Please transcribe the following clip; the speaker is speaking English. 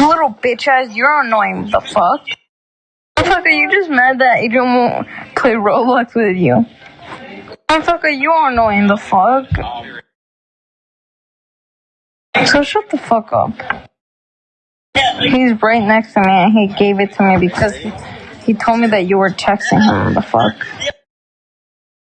Little bitch ass, you're annoying. The fuck? Motherfucker, you just mad that Adrian won't play Roblox with you. Motherfucker, you are annoying. The fuck? So shut the fuck up. He's right next to me and he gave it to me because he, he told me that you were texting him. The fuck?